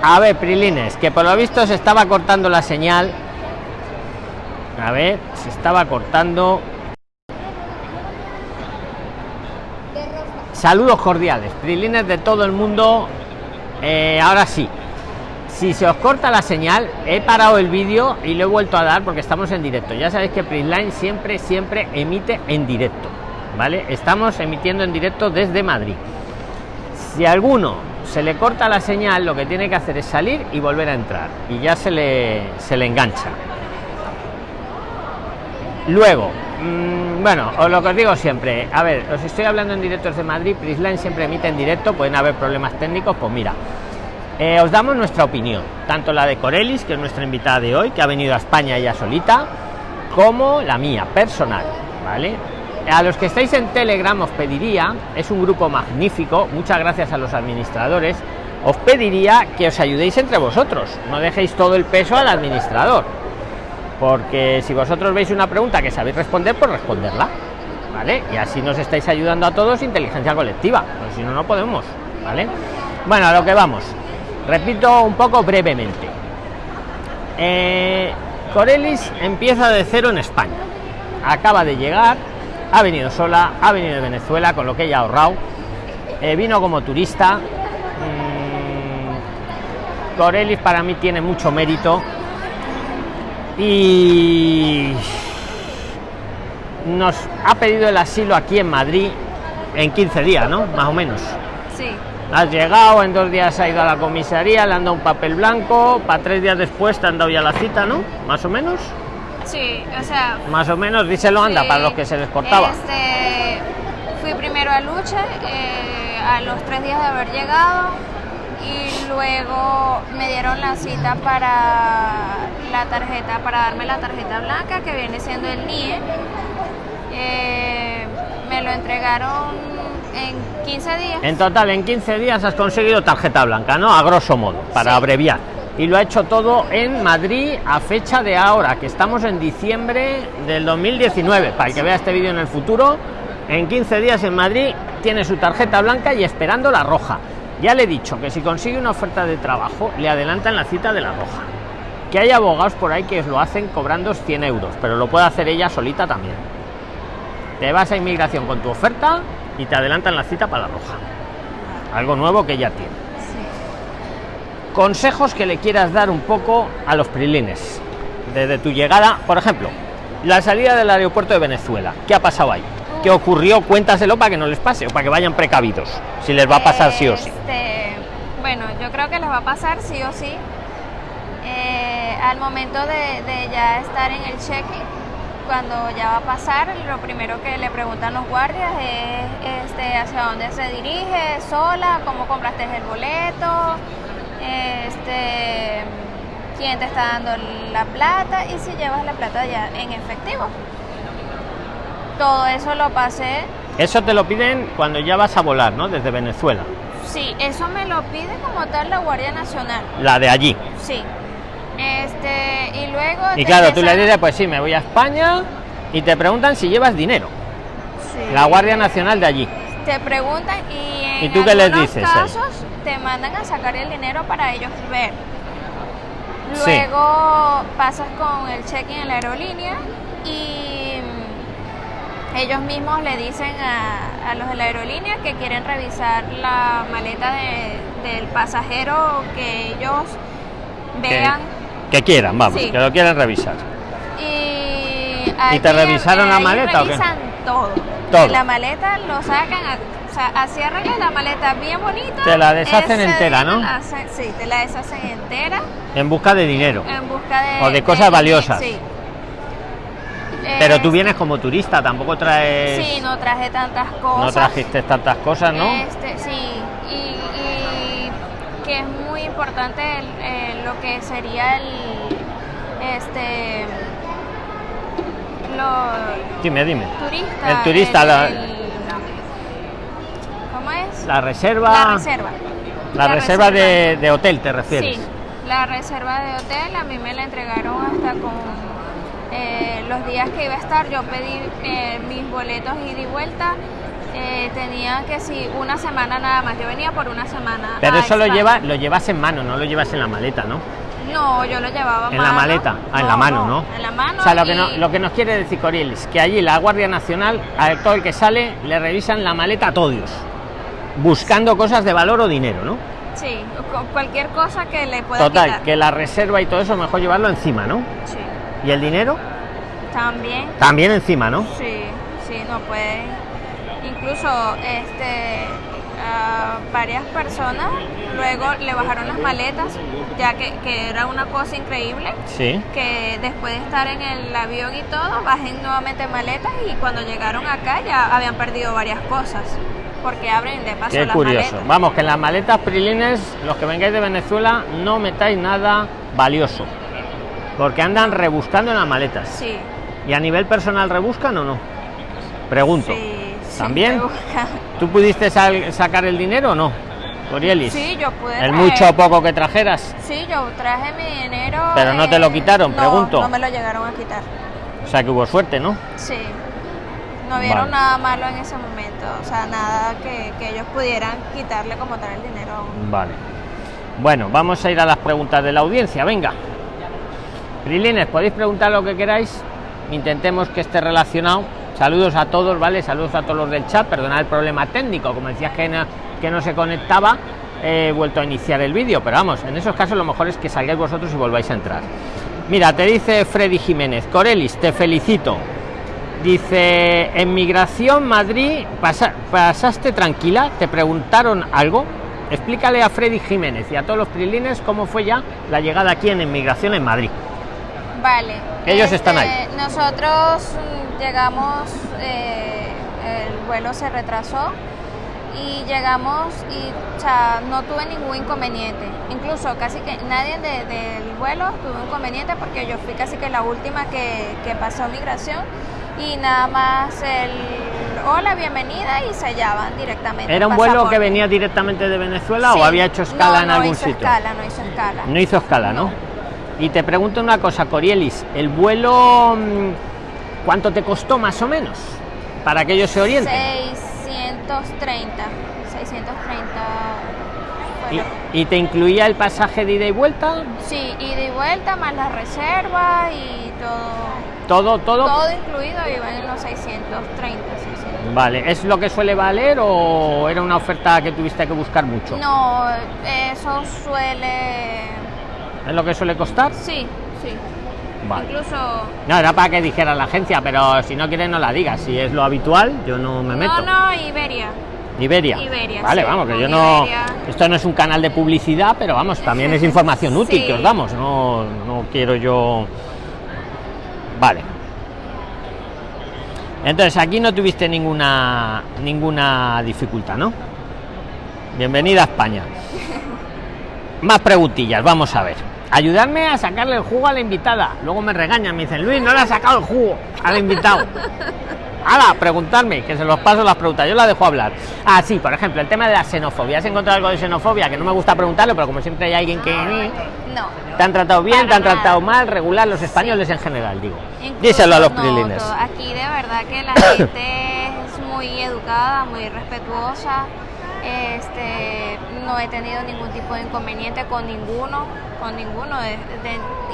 A ver, Prilines, que por lo visto se estaba cortando la señal. A ver, se estaba cortando. Saludos cordiales, Prilines de todo el mundo. Eh, ahora sí, si se os corta la señal, he parado el vídeo y lo he vuelto a dar porque estamos en directo. Ya sabéis que Prisline siempre, siempre emite en directo. ¿Vale? Estamos emitiendo en directo desde Madrid. Si alguno se le corta la señal, lo que tiene que hacer es salir y volver a entrar. Y ya se le, se le engancha. Luego, mmm, bueno, os lo que os digo siempre, a ver, os estoy hablando en directo desde Madrid, Prisline siempre emite en directo, pueden haber problemas técnicos, pues mira, eh, os damos nuestra opinión, tanto la de Corelis, que es nuestra invitada de hoy, que ha venido a España ya solita, como la mía, personal, ¿vale? A los que estáis en Telegram os pediría, es un grupo magnífico, muchas gracias a los administradores, os pediría que os ayudéis entre vosotros, no dejéis todo el peso al administrador, porque si vosotros veis una pregunta que sabéis responder, pues responderla, ¿vale? Y así nos estáis ayudando a todos, inteligencia colectiva, pues si no, no podemos, ¿vale? Bueno, a lo que vamos. Repito un poco brevemente. Eh, Corelis empieza de cero en España. Acaba de llegar, ha venido sola, ha venido de Venezuela, con lo que ella ha ahorrado. Eh, vino como turista. Mm, Corelis para mí tiene mucho mérito. Y nos ha pedido el asilo aquí en Madrid en 15 días, ¿no? Más o menos. Sí. Has llegado, en dos días ha ido a la comisaría, le han dado un papel blanco, para tres días después te han dado ya la cita, ¿no? Más o menos. Sí, o sea. Más o menos, díselo, anda, sí, para los que se les cortaba. Este, fui primero a Luche eh, a los tres días de haber llegado y luego me dieron la cita para la tarjeta, para darme la tarjeta blanca que viene siendo el NIE. Eh, me lo entregaron en 15 días. En total, en 15 días has conseguido tarjeta blanca, ¿no? A grosso modo, para Sí. abreviar. Y lo ha hecho todo en Madrid a fecha de ahora, que estamos en diciembre del 2019. Para el que vea este vídeo en el futuro, en 15 días en Madrid tiene su tarjeta blanca y esperando la roja. Ya le he dicho que si consigue una oferta de trabajo, le adelantan la cita de la roja. Que hay abogados por ahí que lo hacen cobrando 100 euros, pero lo puede hacer ella solita también. Te vas a inmigración con tu oferta y te adelantan la cita para la roja. Algo nuevo que ya tiene. Consejos que le quieras dar un poco a los prilines. Desde tu llegada, por ejemplo, la salida del aeropuerto de Venezuela. ¿Qué ha pasado ahí? ¿Qué ocurrió? Cuéntaselo para que no les pase o para que vayan precavidos. Si les va a pasar sí o sí. Este, bueno, yo creo que les va a pasar sí o sí. Eh, al momento de, ya estar en el check-in, cuando ya va a pasar, lo primero que le preguntan los guardias es este, hacia dónde se dirige, sola, cómo compraste el boleto, este, quién te está dando la plata y si llevas la plata ya en efectivo. Todo eso lo pasé. Eso te lo piden cuando ya vas a volar, ¿no? Desde Venezuela. Sí, eso me lo pide como tal la Guardia Nacional. La de allí. Sí. Este, y luego. Y claro, tú le dices, pues sí, me voy a España y te preguntan si llevas dinero. Sí. La Guardia Nacional de allí. Te preguntan y en ¿Y tú qué les dices casos te mandan a sacar el dinero para ellos ver. Sí. Luego pasas con el check-in en la aerolínea y mm, ellos mismos le dicen a, a los de la aerolínea que quieren revisar la maleta de- del pasajero que ellos vean. que quieran, vamos, Sí. que lo quieren revisar. Y, ¿Y te revisaron la allí maleta o qué? revisan todo. Todo. La maleta lo sacan, a- sea, así arreglan la maleta bien bonita. Te la deshacen entera, ¿no? la sí, te la deshacen entera En busca de dinero. en busca de... O de cosas valiosas. Sí. Pero tú vienes como turista, tampoco traes. Sí, no traje tantas cosas. no trajiste tantas cosas, ¿no? Este, sí, y, y que es muy importante el- eh, lo que sería el, este, lo Dime, dime. turista. El turista, la- el- ¿Cómo es? La reserva. La reserva. la reserva de, de hotel, ¿te refieres? Sí, la reserva de hotel a mí me la entregaron hasta con eh, los días que iba a estar. Yo pedí eh, mis boletos ida y vuelta Eh, tenía que si una semana nada más. Yo venía por una semana. Pero eso lo, lleva, lo llevas en mano, no lo llevas en la maleta, ¿no? No, yo lo llevaba En mano. la maleta, ah, en la mano, ¿no? En la mano. O sea, lo que, no- lo que nos quiere decir Corielis, que allí la Guardia Nacional, a todo el que sale, le revisan la maleta a todos, buscando cosas de valor o dinero, ¿no? Sí, cu- cualquier cosa que le pueda Total, quitar. que la reserva y todo eso, mejor llevarlo encima, ¿no? Sí. ¿Y el dinero? También. También encima, ¿no? Sí, sí, no puede. Incluso este a varias personas luego le bajaron las maletas, ya que, que era una cosa increíble, Sí. que después de estar en el avión y todo, bajen nuevamente maletas y cuando llegaron acá ya habían perdido varias cosas, porque abren de paso Qué las curioso. maletas. Vamos, que en las maletas prilines, los que vengáis de Venezuela, no metáis nada valioso. Porque andan rebuscando en las maletas. Sí, ¿Y a nivel personal rebuscan o no? Pregunto. sí, sí, ¿También? ¿Tú pudiste sacar el dinero o no? Corielis. Sí, yo pude El traer- mucho o poco que trajeras. Sí, yo traje mi dinero. Pero no te lo quitaron, no, pregunto. No me lo llegaron a quitar. O sea que hubo suerte, ¿no? Sí. No vieron Vale. nada malo en ese momento. O sea, nada que, que ellos pudieran quitarle como tal el dinero. Vale. Bueno, vamos a ir a las preguntas de la audiencia. Venga. Prilines, podéis preguntar lo que queráis. Intentemos que esté relacionado. Saludos a todos, ¿vale? Saludos a todos los del chat. Perdonad el problema técnico. Como decías que no, que no se conectaba, he vuelto a iniciar el vídeo. Pero vamos, en esos casos lo mejor es que salgáis vosotros y volváis a entrar. Mira, te dice Freddy Jiménez. Corelis, te felicito. Dice, en Migración Madrid, pasa- ¿pasaste tranquila? ¿Te preguntaron algo? Explícale a Freddy Jiménez y a todos los prilines cómo fue ya la llegada aquí en Inmigración en Madrid. Vale. Ellos están ahí. Nosotros llegamos, eh, el vuelo se retrasó y llegamos y o sea, no tuve ningún inconveniente. Incluso casi que nadie de- del vuelo tuvo inconveniente porque yo fui casi que la última que, que pasó migración y nada más el hola, bienvenida y sellaban directamente. ¿Era un vuelo que venía directamente de Venezuela Sí. o había hecho escala No, en no algún hizo sitio? Escala, no hizo escala. No hizo escala, ¿no? No. Y te pregunto una cosa, Corielis, ¿el vuelo mm, cuánto te costó más o menos? Para que ellos se orienten. 630. 630. ¿Y, y te incluía el pasaje de ida y vuelta? sí, ida y vuelta, más la reserva y todo. Todo, todo. Todo incluido iba en los 630, 600. Vale, ¿es lo que suele valer o era una oferta que tuviste que buscar mucho? No, eso suele. ¿Es lo que suele costar? Sí, sí. Vale. Incluso. No, era para que dijera la agencia, pero si no quieres no la digas. Si es lo habitual, yo no me meto. No, no, Iberia. Iberia. Iberia, Vale, sí, vamos, que yo no. Iberia. Esto no es un canal de publicidad, pero vamos, también es información útil Sí. que os damos. No, no quiero yo. Vale. Entonces aquí no tuviste ninguna ninguna dificultad, ¿no? Bienvenida a España. Más preguntillas, vamos a ver. Ayudarme a sacarle el jugo a la invitada. Luego me regañan, me dicen, Luis, no le has sacado el jugo al invitado. Hala, preguntarme, que se los paso las preguntas, yo la dejo hablar. Ah, sí, por ejemplo, el tema de la xenofobia. ¿Has encontrado algo de xenofobia? Que no me gusta preguntarlo, pero como siempre hay alguien que... No. ¿Te han tratado bien? Para ¿Te han nada. tratado mal? ¿Regular? Los españoles en general, digo. Incluso Díselo a los no, prilines. Aquí de verdad que la gente es muy educada, muy respetuosa. Este, no he tenido ningún tipo de inconveniente con ninguno, con ninguno de-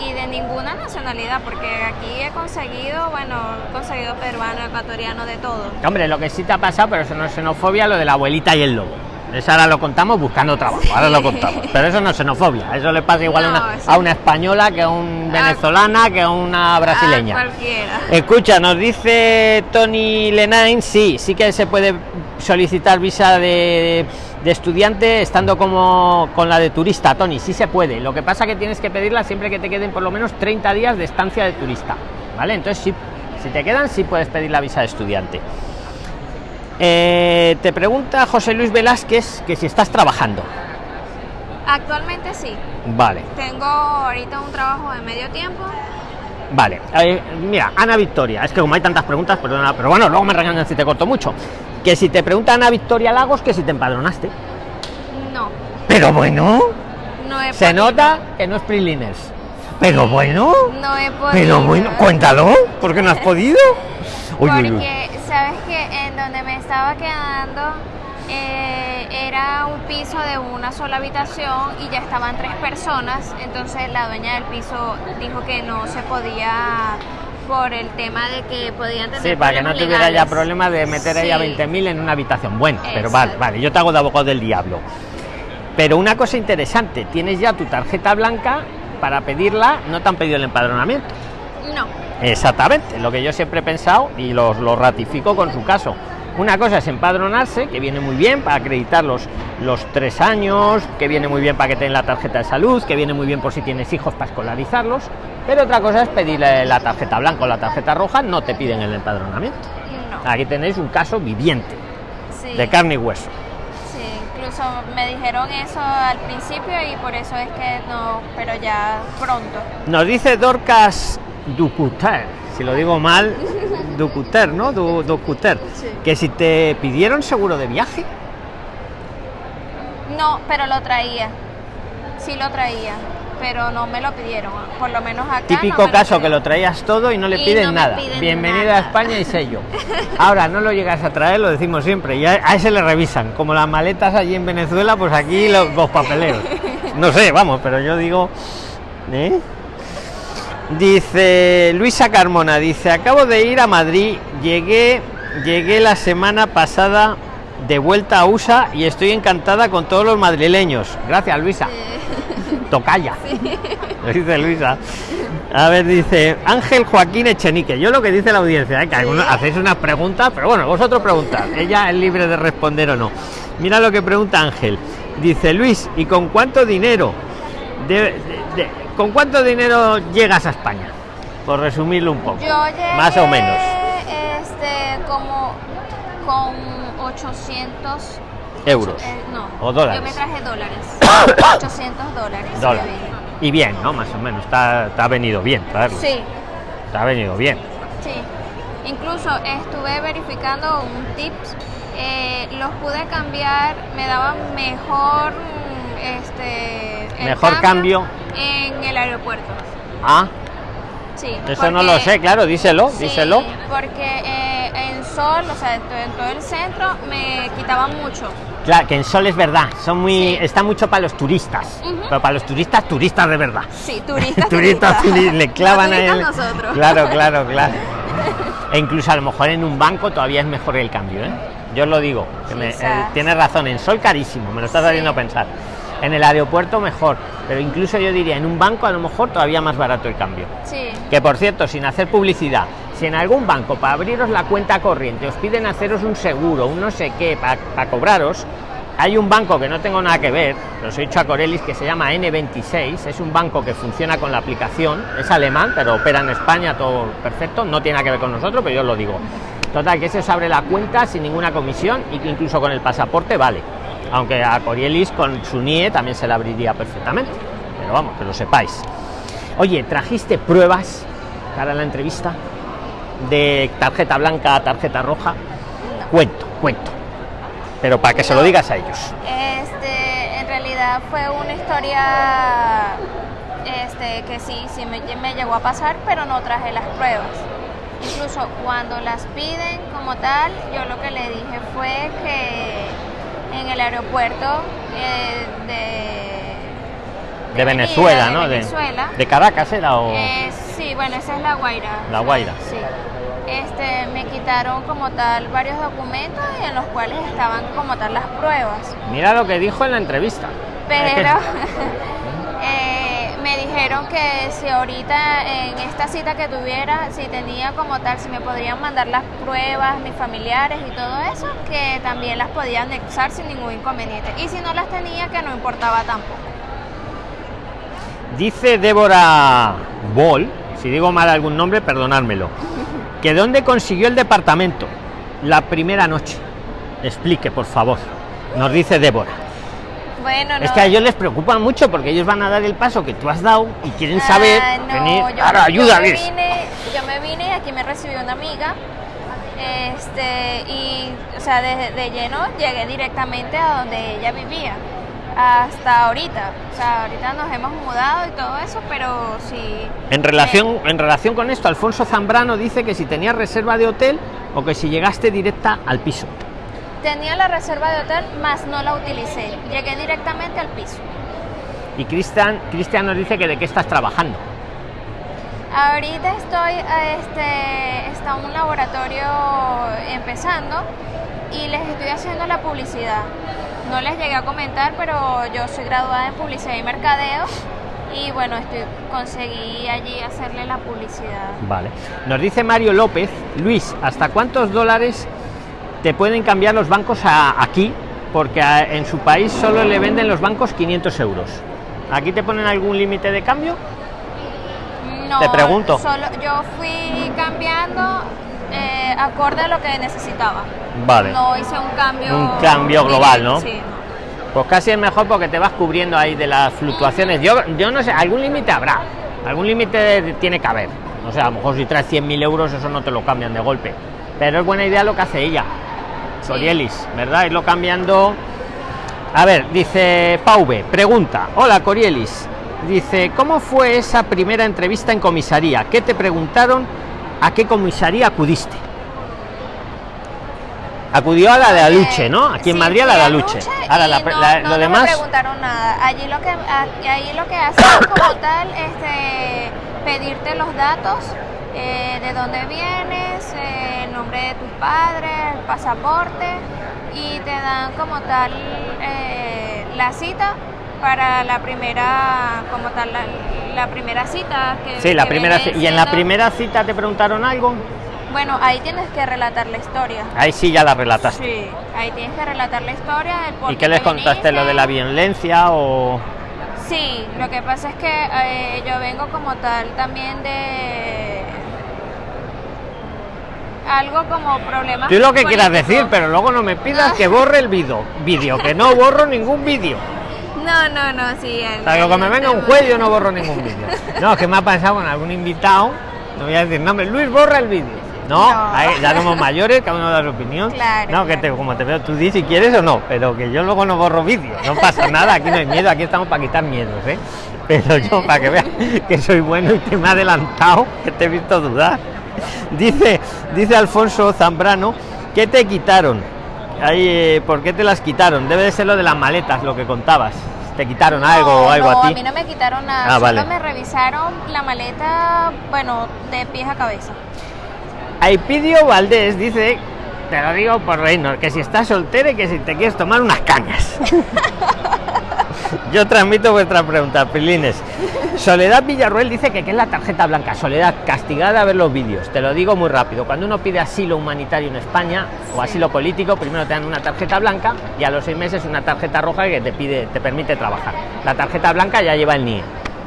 y de ninguna nacionalidad, porque aquí he conseguido, bueno, he conseguido peruano, ecuatoriano, de todo. Hombre, lo que sí te ha pasado, pero eso no es xenofobia, lo de la abuelita y el lobo. Eso ahora lo contamos buscando trabajo, ahora lo contamos. Pero eso no es xenofobia, eso le pasa igual a, una, eso- a una española que a una venezolana, que a una brasileña. A cualquiera. Escucha, nos dice Tony Lenain, sí, sí que se puede solicitar visa de, de estudiante estando como con la de turista, Tony, sí se puede. Lo que pasa que tienes que pedirla siempre que te queden por lo menos 30 días de estancia de turista, ¿vale? Entonces, sí, si te quedan, sí puedes pedir la visa de estudiante. Eh, te pregunta José Luis Velázquez que si estás trabajando. Actualmente sí. Vale. Tengo ahorita un trabajo de medio tiempo. Vale, eh, mira, Ana Victoria, es que como hay tantas preguntas, perdona, pero bueno, luego me regañan si te corto mucho. Que si te pregunta Ana Victoria Lagos, que si te empadronaste. No, Pero bueno, no he se podido. nota que no es Prilines. Pero bueno, No he podido. pero bueno, cuéntalo, ¿por qué no has podido? Uy, uy, uy. Sabes que en donde me estaba quedando eh, era un piso de una sola habitación y ya estaban tres personas, entonces la dueña del piso dijo que no se podía por el tema de que podían tener Sí, para que no tuviera ya legales. problemas de meter ahí a Sí. 20.000 en una habitación. Bueno, pero vale, vale, yo te hago de abogado del diablo. Pero una cosa interesante, tienes ya tu tarjeta blanca para pedirla, no te han pedido el empadronamiento. No, Exactamente, lo que yo siempre he pensado y lo, lo ratifico con su caso. Una cosa es empadronarse, que viene muy bien para acreditar los, los tres años, que viene muy bien para que tengan la tarjeta de salud, que viene muy bien por si tienes hijos para escolarizarlos. Pero otra cosa es pedirle la tarjeta blanca o la tarjeta roja, no te piden el empadronamiento. no. Aquí tenéis un caso viviente, Sí. de carne y hueso. Sí, incluso me dijeron eso al principio y por eso es que no, pero ya pronto. Nos dice Dorcas Ducuter, si lo digo mal, Ducuter, ¿no? Du- Ducuter, Sí. que si te pidieron seguro de viaje. No, pero lo traía. Sí lo traía, pero no me lo pidieron. Por lo menos acá. Típico no caso que lo traías todo y no le Y piden no nada. piden Bienvenida nada. a España y sello. Ahora no lo llegas a traer, lo decimos siempre, y a, a ese le revisan. Como las maletas allí en Venezuela, pues aquí los, los papeleos. No sé, vamos, pero yo digo. ¿eh? Dice Luisa Carmona, dice, acabo de ir a Madrid, llegué, llegué la semana pasada de vuelta a USA y estoy encantada con todos los madrileños. Gracias, Luisa. Tocaya. Lo dice Luisa. A ver, dice Ángel Joaquín Echenique. Yo lo que dice la audiencia, ¿eh? que algunos hacéis unas preguntas, pero bueno, vosotros preguntad. Ella es libre de responder o no. Mira lo que pregunta Ángel. Dice Luis, ¿y con cuánto dinero? de- de- de- ¿Con cuánto dinero llegas a España? Por resumirlo un poco. Yo llegué, Más o menos. Este, como con 800 Euros. eh, no, O dólares. Yo me traje dólares. 800 dólares. Dólares. Y bien, ¿no? Más o menos. Está, te ha venido bien traerlo. Sí, Te ha venido bien. sí. Incluso estuve verificando un tips. eh, los pude cambiar, me daban mejor este el Mejor cambio. en el aeropuerto. Ah, Sí. eso no lo sé, claro, díselo, Sí, díselo. porque eh, en Sol, o sea, en to- en todo el centro, me quitaban mucho. Claro, que en Sol es verdad, son muy, Sí. está mucho para los turistas, pero para los turistas, turistas de verdad. Sí, turistas. turistas, turi- le clavan a él. nosotros. Claro, claro, claro. E incluso a lo mejor en un banco todavía es mejor el cambio, ¿eh? Yo os lo digo, que me- Quizás. eh, tienes razón, en Sol carísimo, me lo estás haciendo pensar. En el aeropuerto mejor, pero incluso yo diría, en un banco a lo mejor todavía más barato el cambio. Sí, Que por cierto, sin hacer publicidad, si en algún banco para abriros la cuenta corriente os piden haceros un seguro, un no sé qué, para cobraros, hay un banco que no tengo nada que ver, lo os he dicho a Corelis, que se llama N26, es un banco que funciona con la aplicación, es alemán, pero opera en España, todo perfecto, no tiene nada que ver con nosotros, pero yo os lo digo. Total, que se os abre la cuenta sin ninguna comisión y que incluso con el pasaporte vale. Aunque a Corielis con su NIE también se la abriría perfectamente. Pero vamos, que lo sepáis. Oye, ¿trajiste pruebas para la entrevista? De tarjeta blanca a tarjeta roja. Cuento, cuento. Pero para que se lo digas a ellos. este, en realidad fue una historia este, que sí, sí me, me llegó a pasar, pero no traje las pruebas. Incluso cuando las piden como tal, yo lo que le dije fue que en el aeropuerto eh, de, Venezuela, ¿no? De- Venezuela, De, Caracas era o. Eh, sí, bueno, esa es la Guaira. La Guaira. Sí. Este, me quitaron como tal varios documentos en los cuales estaban como tal las pruebas. Mira lo que dijo en la entrevista. Es que- Pero me dijeron que si ahorita en esta cita que tuviera, si tenía como tal, si me podrían mandar las pruebas, mis familiares y todo eso, que también las podía anexar sin ningún inconveniente. Y si no las tenía, que no importaba tampoco. Dice Débora Ball, si digo mal algún nombre, perdonármelo, que dónde consiguió el departamento la primera noche. Explique, por favor. Nos dice Débora. Bueno, no. Es que a ellos les preocupa mucho porque ellos van a dar el paso que tú has dado y quieren saber Ah, no, venir. yo- Ahora, yo me vine- Yo me vine y aquí me recibió una amiga. Este, y, o sea, de, de lleno llegué directamente a donde ella vivía. hasta ahorita. O sea, ahorita nos hemos mudado y todo eso, pero sí. En relación, en relación con esto, Alfonso Zambrano dice que si tenías reserva de hotel o que si llegaste directa al piso. Tenía la reserva de hotel, más no la utilicé. Llegué directamente al piso. Y Cristian, Cristian nos dice que de qué estás trabajando. Ahorita estoy, este, está un laboratorio empezando y les estoy haciendo la publicidad. No les llegué a comentar, pero yo soy graduada en publicidad y mercadeo y bueno, estoy, conseguí allí hacerle la publicidad. Vale. Nos dice Mario López, Luis, ¿hasta cuántos dólares te pueden cambiar los bancos a, aquí? Porque en su país solo le venden los bancos 500 euros. ¿Aquí te ponen algún límite de cambio? No, te pregunto. Solo, yo fui cambiando eh, acorde a lo que necesitaba. Vale. No hice un cambio. Un cambio global, ¿no? Sí. Pues casi es mejor porque te vas cubriendo ahí de las fluctuaciones. Yo, yo no sé, algún límite habrá. Algún límite tiene que haber. O sea, a lo mejor si traes 100.000 euros, eso no te lo cambian de golpe. Pero es buena idea lo que hace ella. Corielis, ¿verdad? Irlo cambiando. A ver, dice Pauve, pregunta. Hola, Corielis. Dice, ¿cómo fue esa primera entrevista en comisaría? ¿Qué te preguntaron? ¿A qué comisaría acudiste? Acudió a la de Aluche, ¿no? Aquí en Sí, Madrid a la de Aluche. Luche Ahora, la- no- la- no, lo no demás. me preguntaron nada. Allí lo que, allí lo que hacen como tal, este, pedirte los datos eh, de dónde vienes, eh, el nombre de tus padres, el pasaporte y te dan como tal eh, la cita para la primera, como tal, la, la primera cita. Que, Sí, la que primera y en la primera cita te preguntaron algo. Bueno, ahí tienes que relatar la historia. Ahí sí ya la relataste. Sí, ahí tienes que relatar la historia. El por ¿Y qué les te contaste? ¿Lo de la violencia o...? Sí, lo que pasa es que eh, yo vengo como tal también de algo como problemas. Tú lo que quieras decir, pero luego no me pidas que borre el vídeo. Vídeo, que no borro ningún vídeo. No, no, no, sí. el- sea, que me venga un juez yo no borro ningún vídeo. No, es que me ha pasado con algún invitado. No voy a decir nombre. Luis, borra el vídeo. No, No. ahí ya somos mayores, cada uno da su opinión. Claro, no, que te, como te veo, tú di si quieres o no, pero que yo luego no borro vídeo. No pasa nada, aquí no hay miedo, aquí estamos para quitar miedos, ¿eh? Pero yo, para que veas que soy bueno y que me ha adelantado, que te he visto dudar. Dice, dice Alfonso Zambrano, ¿qué te quitaron? Ahí, eh, ¿Por qué te las quitaron? Debe de ser lo de las maletas, lo que contabas. ¿Te quitaron algo o algo no, a ti? mí no me quitaron nada. Ah, solo vale. me revisaron la maleta, bueno, de pies a cabeza. Aipidio Valdés dice, te lo digo por reino, que si estás soltera y que si te quieres tomar unas cañas. Yo transmito vuestra pregunta, Pilines. Soledad Villarruel dice que qué es la tarjeta blanca. Soledad, castigada a ver los vídeos. Te lo digo muy rápido. Cuando uno pide asilo humanitario en España o asilo político, primero te dan una tarjeta blanca y a los seis meses una tarjeta roja que te pide, te permite trabajar. La tarjeta blanca ya lleva el NIE.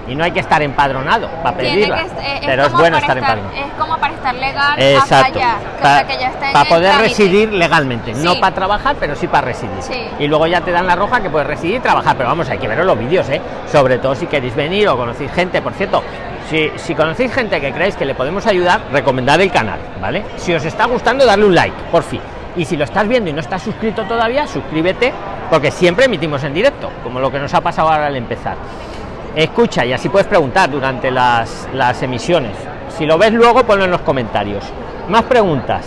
Y no hay que estar empadronado para pedirla. eh, pero es bueno para estar empadronado. Es como para estar legal Exacto. o sea, que ya está Para poder residir legalmente, no para trabajar, pero sí para residir. Sí. Y luego ya te dan la roja que puedes residir y trabajar. Pero vamos, hay que ver los vídeos, ¿eh? Sobre todo si queréis venir o conocéis gente. Por cierto, si, si conocéis gente que creéis que le podemos ayudar, recomendad el canal, ¿vale? Si os está gustando, darle un like, por fin. Y si lo estás viendo y no estás suscrito todavía, suscríbete, porque siempre emitimos en directo, como lo que nos ha pasado ahora al empezar. Escucha y así puedes preguntar durante las, las emisiones. Si lo ves luego, ponlo en los comentarios. Más preguntas.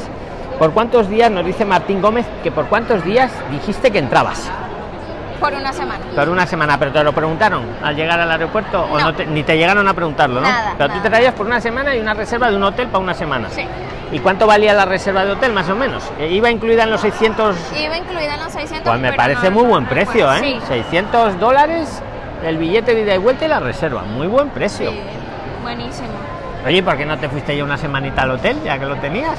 ¿Por cuántos días, nos dice Martín Gómez, que por cuántos días dijiste que entrabas? Por una semana. Por una semana, pero te lo preguntaron al llegar al aeropuerto o No. no te- ni te llegaron a preguntarlo, ¿no? Nada, pero tú te traías por una semana y una reserva de un hotel para una semana. Sí. ¿Y cuánto valía la reserva de hotel, más o menos? Eh, ¿Iba incluida en los 600? Iba incluida en los 600. Pues me parece no- muy no buen precio, ¿eh? Sí, 600 dólares el billete de ida y vuelta y la reserva. Muy buen precio. sí, buenísimo. Oye, ¿por qué no te fuiste ya una semanita al hotel, ya que lo tenías?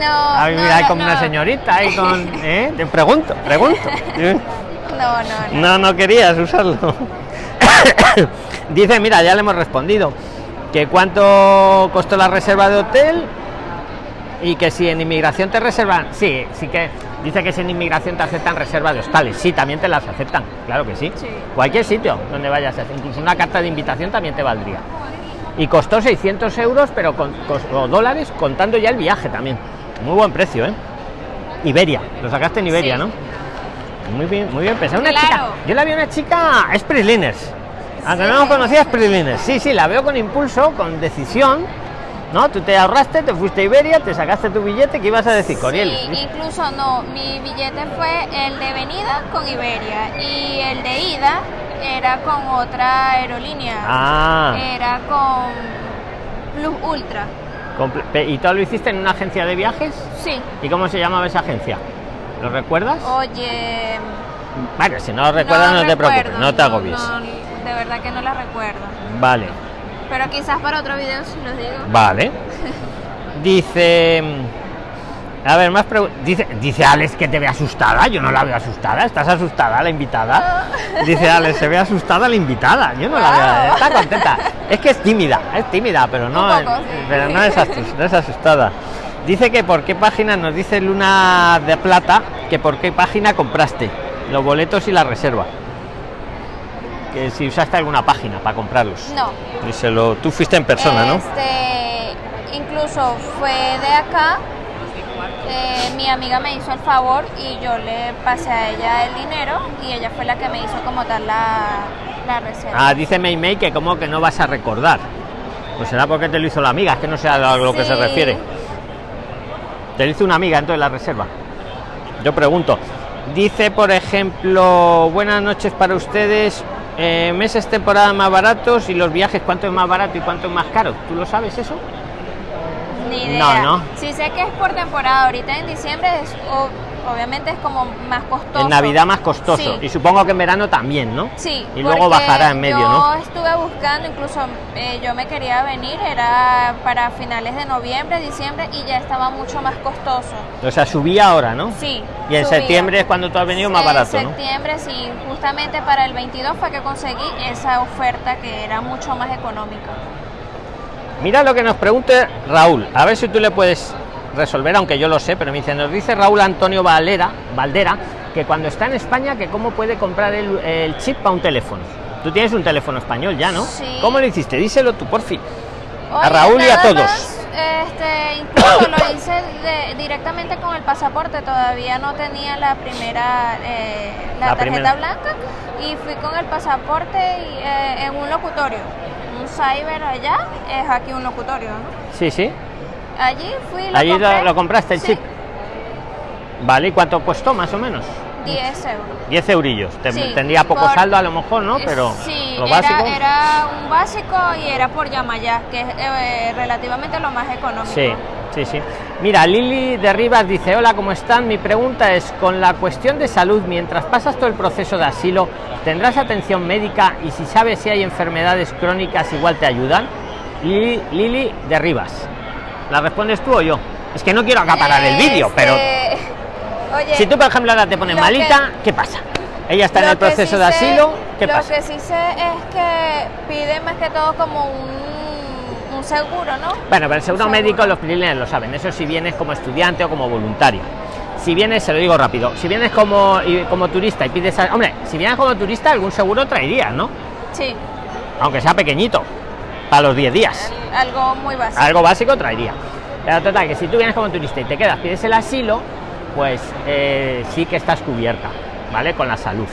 No, A no, vivir ahí no, como una señorita, ahí con... ¿eh? Te pregunto, pregunto. No, no, no. No, no querías usarlo. Dice, mira, ya le hemos respondido. Que cuánto costó la reserva de hotel y que si en inmigración te reservan, sí, sí que dice que si en inmigración te aceptan reserva de hostales, sí, también te las aceptan, claro que sí. Sí. Cualquier sitio donde vayas, incluso una carta de invitación también te valdría. Y costó 600 euros, pero con, o dólares, contando ya el viaje también. Muy buen precio, ¿eh? Iberia, lo sacaste en Iberia, Sí. ¿no? Muy bien, muy bien pensado. Una Claro. chica, yo la vi una chica, es. Aunque Sí. no la conocía, es. Sí, sí, la veo con impulso, con decisión. ¿No? Tú te ahorraste, te fuiste a Iberia, te sacaste tu billete, ¿qué ibas a decir, Coriel? Sí, incluso no, mi billete fue el de venida con Iberia y el de ida era con otra aerolínea. Ah, Era con Plus Ultra. ¿y todo lo hiciste en una agencia de viajes? Sí. ¿Y cómo se llamaba esa agencia? ¿Lo recuerdas? Oye. Bueno, si no lo recuerdas, no, te preocupes, no te agobies. no, de verdad que no la recuerdo. Vale, Pero quizás para otro video si los digo. vale. Dice. A ver, más preguntas. Dice, dice Alex que te ve asustada. Yo no la veo asustada. ¿Estás asustada, la invitada? Dice Alex, se ve asustada la invitada. Yo no la veo. Está contenta. Es que es tímida, es tímida, pero no, Un poco, sí. pero no es, no es asustada. Dice que por qué página, nos dice Luna de Plata, que por qué página compraste los boletos y la reserva. Que si usaste alguna página para comprarlos. No. Díselo, tú fuiste en persona, ¿no? Este, incluso fue de acá. eh, mi amiga me hizo el favor y yo le pasé a ella el dinero y ella fue la que me hizo como tal la, la reserva. Ah, dice May May que como que no vas a recordar. Pues será porque te lo hizo la amiga, es que no sé a lo que se refiere. Te lo hizo una amiga entonces la reserva. Yo pregunto. Dice, por ejemplo, buenas noches para ustedes. Eh, meses temporada más baratos y los viajes, ¿cuánto es más barato y cuánto es más caro? ¿Tú lo sabes eso? Ni idea. No, no. Sí sé que es por temporada. Ahorita en diciembre es, obviamente es como más costoso. En Navidad más costoso. Sí. Y supongo que en verano también, ¿no? Sí, Y luego bajará en medio, yo ¿no? estuve buscando, incluso eh, yo me quería venir, era para finales de noviembre, diciembre, y ya estaba mucho más costoso. O sea, subía ahora, ¿no? Sí. Y en subía. septiembre es cuando tú has venido más En barato, ¿no? septiembre, sí, justamente para el 22 fue que conseguí esa oferta que era mucho más económica. Mira lo que nos pregunte Raúl, a ver si tú le puedes resolver, aunque yo lo sé, pero me dice, nos dice Raúl Antonio Valera, Valdera, que cuando está en España, que cómo puede comprar el, el chip para un teléfono. Tú tienes un teléfono español ya, ¿no? Sí. ¿Cómo lo hiciste? Díselo tú, por fin. A Raúl y a todos. más, este, incluso lo hice de- directamente con el pasaporte, todavía no tenía la primera, eh, la, La tarjeta primera. blanca y fui con el pasaporte y, eh, en un locutorio, un cyber allá, es aquí un locutorio, ¿no? Sí, sí. Allí fui lo Allí lo, compré. lo compraste el Sí, chip. Vale, ¿y cuánto costó más o menos? 10 euros. 10 eurillos. Sí, tendría poco por- saldo a lo mejor, ¿no? Eh, Pero sí, lo era, básico. era un básico y era por Yamayá, que es eh, relativamente lo más económico. Sí, sí, sí. Mira, Lili de Rivas dice, hola, ¿cómo están? Mi pregunta es, con la cuestión de salud, mientras pasas todo el proceso de asilo, ¿tendrás atención médica y si sabes si hay enfermedades crónicas igual te ayudan? Lili, Lili de Rivas. ¿La respondes tú o yo? Es que no quiero acaparar el vídeo, pero Este, Oye, si tú, por ejemplo, ahora te pones lo malita, ¿qué pasa? Ella está en lo el proceso sí de sé- asilo, ¿qué lo pasa? que sí sé es que pide más que todo como un, un seguro, ¿no? Bueno, pero el seguro Seguro. médico los privilegios lo saben. Eso si vienes como estudiante o como voluntaria. Si vienes, se lo digo rápido, si vienes como, como turista y pides... a- Hombre, si vienes como turista, algún seguro traerías, ¿no? Sí, Aunque sea pequeñito, para los 10 días. algo muy básico. Algo básico traería. Pero total, que si tú vienes como turista y te quedas, pides el asilo, pues eh, sí que estás cubierta, ¿vale? Con la salud.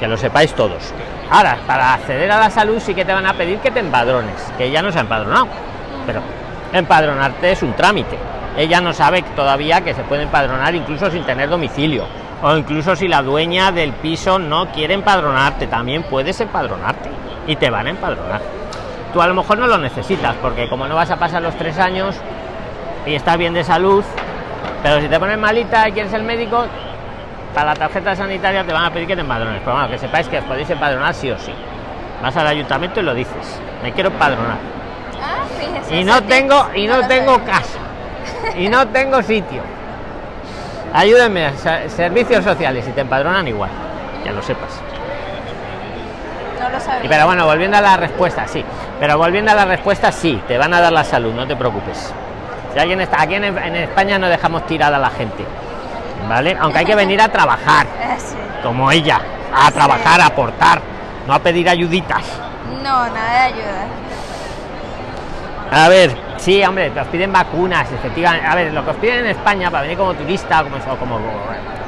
Que lo sepáis todos. Ahora, para acceder a la salud sí que te van a pedir que te empadrones, que ella no se ha empadronado. Pero empadronarte es un trámite. Ella no sabe todavía que se puede empadronar incluso sin tener domicilio. O incluso si la dueña del piso no quiere empadronarte, también puedes empadronarte. Y te van a empadronar. Tú a lo mejor no lo necesitas, porque como no vas a pasar los tres años y estás bien de salud, pero si te pones malita y quieres el médico, para la tarjeta sanitaria te van a pedir que te empadrones. Pero bueno, que sepáis que os podéis empadronar sí o sí. Vas al ayuntamiento y lo dices. Me quiero empadronar. Ah, fíjese, Y no tengo, y no tengo casa. Y no tengo sitio. Ayúdenme, servicios sociales, y te empadronan igual. Ya lo sepas. No lo sabía. Y pero bueno, volviendo a la respuesta, sí. Pero volviendo a la respuesta, sí, te van a dar la salud, no te preocupes. Si alguien está aquí en, en España no dejamos tirada a la gente. ¿Vale? Aunque hay que venir a trabajar, sí. como ella, a trabajar, a aportar, no a pedir ayuditas. No, nada de ayuda. A ver, Sí, hombre, os piden vacunas, efectivamente. A ver, lo que os piden en España para venir como turista, como eso, como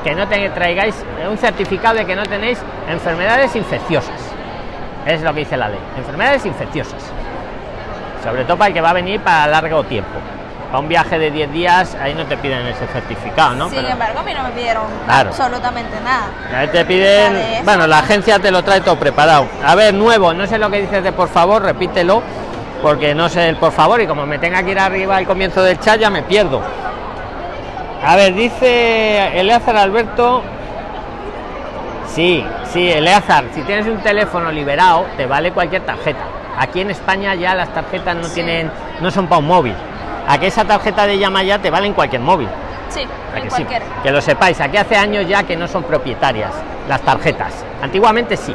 que no te traigáis un certificado de que no tenéis enfermedades infecciosas. Es lo que dice la ley. Enfermedades infecciosas. Sobre todo para el que va a venir para largo tiempo. Para un viaje de 10 días, ahí no te piden ese certificado, ¿no? Sin embargo, a mí no me pidieron absolutamente nada. Ahí te piden. Bueno, la agencia te lo trae todo preparado. A ver, nuevo, no sé lo que dices de por favor, repítelo, porque no sé el por favor, y como me tenga que ir arriba al comienzo del chat, ya me pierdo. A ver, dice Eleazar Alberto. Sí, sí, Eleazar, si tienes un teléfono liberado, te vale cualquier tarjeta. Aquí en España ya las tarjetas no tienen, no son para un móvil. Aquí esa tarjeta de llama ya te vale en cualquier móvil. Sí, en que, que lo sepáis, aquí hace años ya que no son propietarias las tarjetas. Antiguamente sí.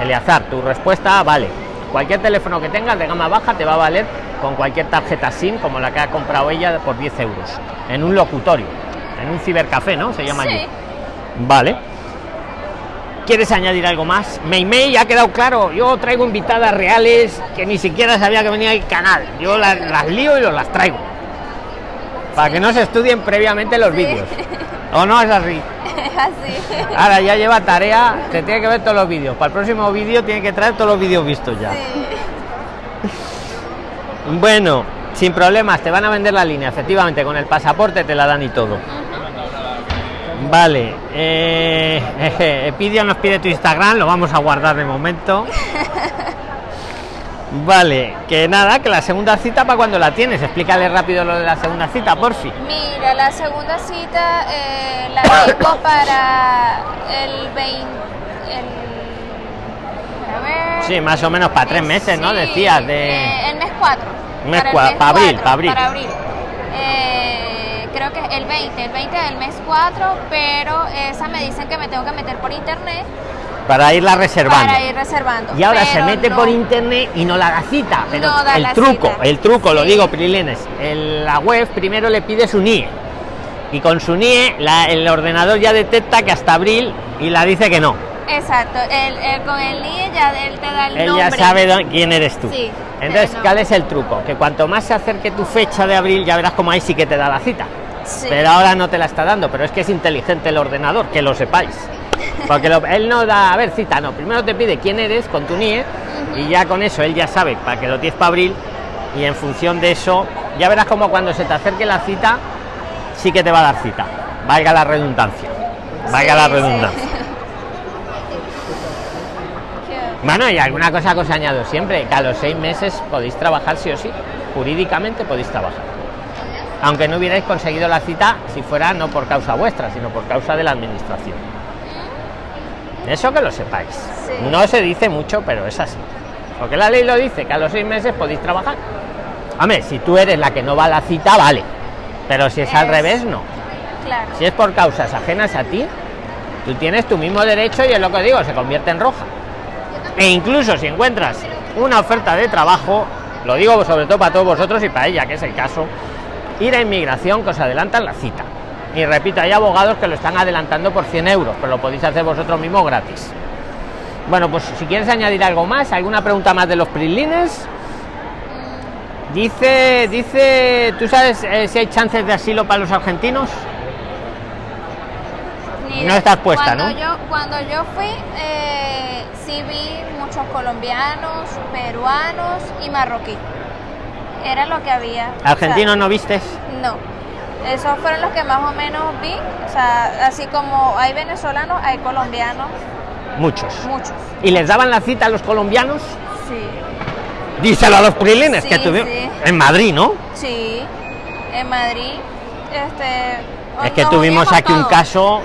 Eleazar, tu respuesta vale. Cualquier teléfono que tengas de gama baja te va a valer con cualquier tarjeta SIM como la que ha comprado ella por 10 euros en un locutorio, en un cibercafé, ¿no? Se llama allí. Vale. ¿Quieres añadir algo más? Meimei ha quedado claro. Yo traigo invitadas reales que ni siquiera sabía que venía el canal. Yo las, lío y los las traigo. Para que no se estudien previamente los vídeos. ¿O no es así? así. Ahora ya lleva tarea, se tiene que ver todos los vídeos. Para el próximo vídeo tiene que traer todos los vídeos vistos ya. Bueno, sin problemas, te van a vender la línea, efectivamente, con el pasaporte te la dan y todo. Vale, eh, Epidia nos pide tu Instagram, lo vamos a guardar de momento. Vale, que nada, que la segunda cita para cuando la tienes. Explícale rápido lo de la segunda cita, por fin. Mira, la segunda cita eh, la tengo para el 20. El, sí, más o menos para tres meses, ¿no? Decías de. Eh, el mes 4. Mes para, abril, para abril. Para abril. Eh, creo que el 20, el 20 del mes 4, pero esa me dicen que me tengo que meter por internet para irla reservando. Para ir reservando. Y ahora se mete por internet y no la da cita. Pero el truco, el truco, lo digo, Prilines, en la web primero le pide su NIE. Y con su NIE el ordenador ya detecta que hasta abril y la dice que no. Exacto, el, con el NIE ya él te da el él ya sabe quién eres tú. Entonces, ¿cuál es el truco? Que cuanto más se acerque tu fecha de abril, ya verás como ahí sí que te da la cita. Pero ahora no te la está dando, pero es que es inteligente el ordenador, que lo sepáis. Porque él no da, a ver, cita, no. Primero te pide quién eres con tu NIE y ya con eso él ya sabe para que lo tienes para abril y en función de eso, ya verás como cuando se te acerque la cita, sí que te va a dar cita. Valga la redundancia. Valga la redundancia. Bueno, y alguna cosa que os añado siempre, que a los seis meses podéis trabajar sí o sí. Jurídicamente podéis trabajar. Aunque no hubierais conseguido la cita si fuera no por causa vuestra, sino por causa de la administración. Eso que lo sepáis. No se dice mucho, pero es así. Porque la ley lo dice, que a los seis meses podéis trabajar. Hombre, si tú eres la que no va a la cita, vale. Pero si es, al revés, no. Si es por causas ajenas a ti, tú tienes tu mismo derecho y es lo que digo, se convierte en roja. E incluso si encuentras una oferta de trabajo, lo digo sobre todo para todos vosotros y para ella, que es el caso, ir a inmigración que os adelantan la cita. Y repito, hay abogados que lo están adelantando por 100 euros, pero lo podéis hacer vosotros mismos gratis. Bueno, pues si quieres añadir algo más, alguna pregunta más de los prilines. Dice, dice, ¿tú sabes eh, si hay chances de asilo para los argentinos? no estás puesta, cuando ¿no? Yo, cuando yo fui, eh, sí vi muchos colombianos, peruanos y marroquí. Era lo que había. ¿Argentinos no vistes? No esos fueron los que más o menos vi. O sea, así como hay venezolanos, hay colombianos. Muchos. Muchos. ¿Y les daban la cita a los colombianos? Sí. Díselo a los prilines que tuvieron. En Madrid, ¿no? Sí, en Madrid. Este, es que tuvimos aquí un caso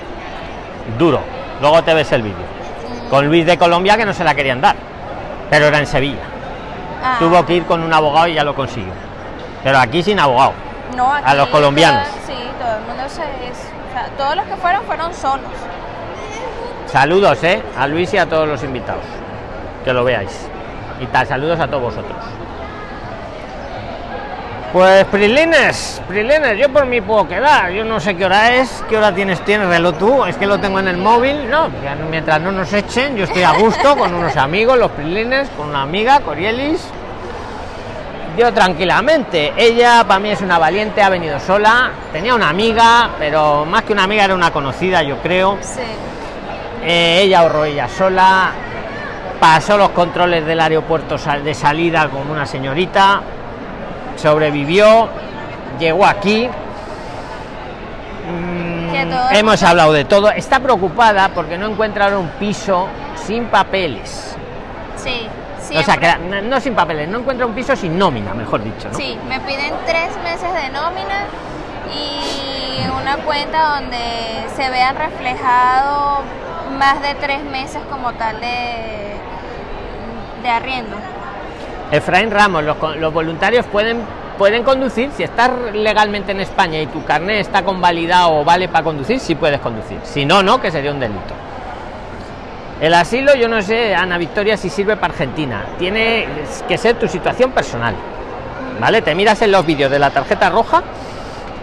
duro. Luego te ves el vídeo. Mm. Con Luis de Colombia que no se la querían dar. Pero era en Sevilla. Ah. Tuvo que ir con un abogado y ya lo consiguió. Pero aquí sin abogado a los colombianos. sí, todo el mundo se o sea, todos los que fueron fueron solos. Saludos, ¿eh? A Luis y a todos los invitados. Que lo veáis. Y tal, saludos a todos vosotros. Pues Prilines, Prilines, yo por mí puedo quedar. Yo no sé qué hora es, qué hora tienes, tienes reloj tú. Es que lo tengo en el móvil. No, mientras no nos echen, yo estoy a gusto con unos amigos, los Prilines, con una amiga, Corielis yo tranquilamente. Ella para mí es una valiente, ha venido sola. Tenía una amiga, pero más que una amiga era una conocida, yo creo. Sí. Eh, ella ahorró ella sola. Pasó los controles del aeropuerto de salida como una señorita. Sobrevivió. Llegó aquí. Mm, hemos hablado de todo. Está preocupada porque no encuentra un piso sin papeles. Sí. O sea, siempre. que no, no sin papeles, no encuentra un piso sin nómina, mejor dicho, ¿no? Sí, me piden tres meses de nómina y una cuenta donde se vean reflejado más de tres meses como tal de, de arriendo. Efraín Ramos, los, voluntarios pueden conducir si estás legalmente en España y tu carnet está convalidado o vale para conducir, sí puedes conducir. Si no, no, que sería un delito. El asilo, yo no sé, Ana Victoria, si sirve para Argentina. Tiene que ser tu situación personal. ¿Vale? Te miras en los vídeos de la tarjeta roja.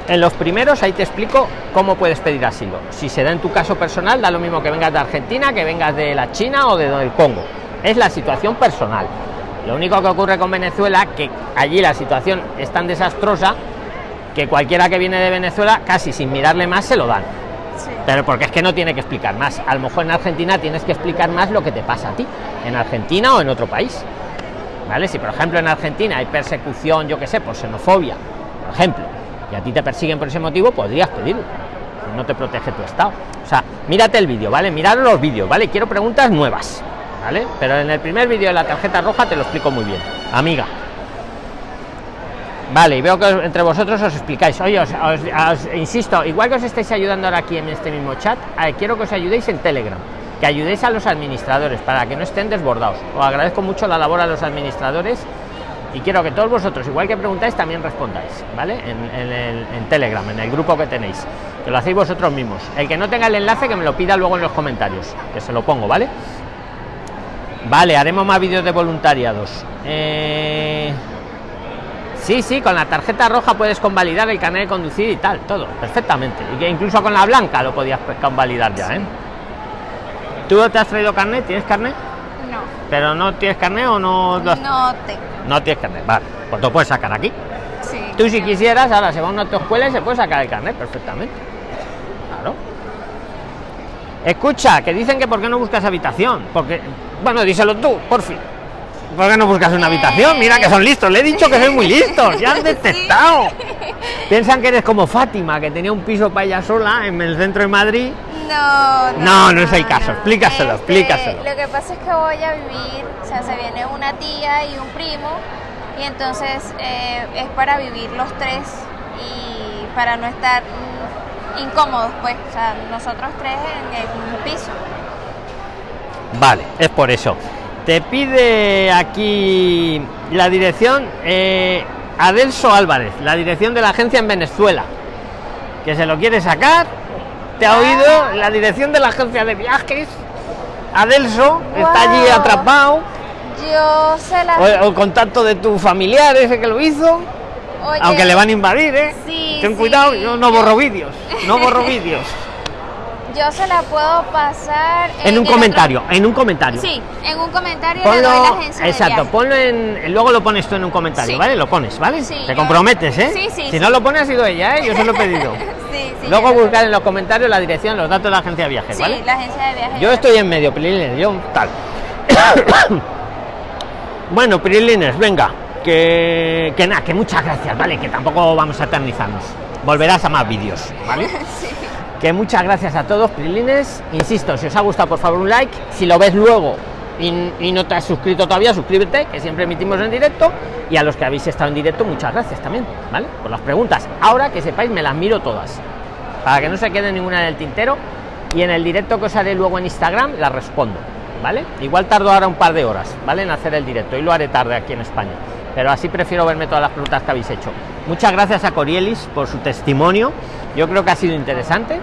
En los primeros, ahí te explico cómo puedes pedir asilo. Si se da en tu caso personal, da lo mismo que vengas de Argentina, que vengas de la China o de del Congo. Es la situación personal. Lo único que ocurre con Venezuela, que allí la situación es tan desastrosa que cualquiera que viene de Venezuela, casi sin mirarle más, se lo dan. Sí. Pero porque es que no tiene que explicar más. A lo mejor en Argentina tienes que explicar más lo que te pasa a ti, en Argentina o en otro país. ¿Vale? Si por ejemplo en Argentina hay persecución, yo que sé, por xenofobia, por ejemplo, y a ti te persiguen por ese motivo, podrías pedirlo. No te protege tu estado. O sea, mírate el vídeo, ¿vale? Mirad los vídeos, ¿vale? Quiero preguntas nuevas, Pero en el primer vídeo de la tarjeta roja te lo explico muy bien. Amiga. Vale, y veo que entre vosotros os explicáis. Oye, os, insisto, igual que os estáis ayudando ahora aquí en este mismo chat, eh, quiero que os ayudéis en Telegram, que ayudéis a los administradores para que no estén desbordados. Os agradezco mucho la labor a los administradores y quiero que todos vosotros, igual que preguntáis, también respondáis, ¿vale? En, en el- en Telegram, en el grupo que tenéis, que lo hacéis vosotros mismos. El que no tenga el enlace, que me lo pida luego en los comentarios, que se lo pongo. Vale, haremos más vídeos de voluntariados. Eh... Sí, sí, con la tarjeta roja puedes convalidar el carnet de conducir y tal, todo, perfectamente. Y que incluso con la blanca lo podías pues, convalidar ya, ¿eh? ¿Tú te has traído carnet? ¿Tienes carnet? No, ¿Pero no tienes carnet o no lo has- no te. No tienes carnet, vale. Pues lo puedes sacar aquí. Sí. Tú si quisieras, ahora se va a una autoescuela y se puede sacar el carnet perfectamente. Claro. Escucha, que dicen que por qué no buscas habitación. Porque, bueno, díselo tú, por fin. ¿Por qué no buscas una habitación? Mira que son listos. Le he dicho que soy muy listos. Ya han detectado. Piensan que eres como Fátima, que tenía un piso para ella sola en el centro de Madrid. No, No, no es el caso. Explícaselo, explícaselo. Lo que pasa es que voy a vivir, o sea, se viene una tía y un primo, y entonces eh, es para vivir los tres y para no estar incómodos, pues, o sea, nosotros tres en, en un piso. Vale, es por eso. Te pide aquí la dirección eh, Adelso Álvarez, la dirección de la agencia en Venezuela, que se lo quiere sacar. ¿Te ha oído? La dirección de la agencia de viajes. Adelso está allí atrapado. Yo se la... O, o el contacto de tu familiar ese que lo hizo. Oye, Aunque le van a invadir, ¿eh? Sí, Ten sí. cuidado, yo no borro vídeos. No borro vídeos. Yo se la puedo pasar... En un comentario, en un comentario. Sí, en un comentario le Ponlo, doy la agencia de exacto, viaje. ponlo en, luego lo pones tú en un comentario, Sí. ¿vale? Lo pones, ¿vale? Sí, Te yo- comprometes, ¿eh? Sí, sí, Si sí. no lo pones ha sido ella, ¿eh? Yo se lo he pedido. Sí, sí, luego buscar en los comentarios la dirección, los datos de la agencia de viajes, Sí, ¿vale? la agencia de viaje. Yo estoy en medio, Prilines, yo tal. bueno, Prilines, venga, que, que nada, que muchas gracias, ¿vale? Que tampoco vamos a eternizarnos. Volverás a más vídeos, ¿vale? Sí. Que muchas gracias a todos, Prilines. Insisto, si os ha gustado, por favor, un like. Si lo ves luego y, y no te has suscrito todavía, suscríbete, que siempre emitimos en directo. Y a los que habéis estado en directo, muchas gracias también, ¿vale? Por las preguntas. Ahora que sepáis, me las miro todas. Para que no se quede ninguna en el tintero. Y en el directo que os haré luego en Instagram, las respondo, ¿vale? Igual tardo ahora un par de horas, ¿vale? En hacer el directo. Y lo haré tarde aquí en España. Pero así prefiero verme todas las preguntas que habéis hecho. Muchas gracias a Corielis por su testimonio. Yo creo que ha sido interesante.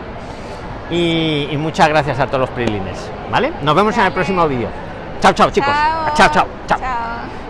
Y, y muchas gracias a todos los prilines, ¿vale? Nos vemos en el próximo vídeo. Chao, chao, chicos. Chao, chao, chao. Chao.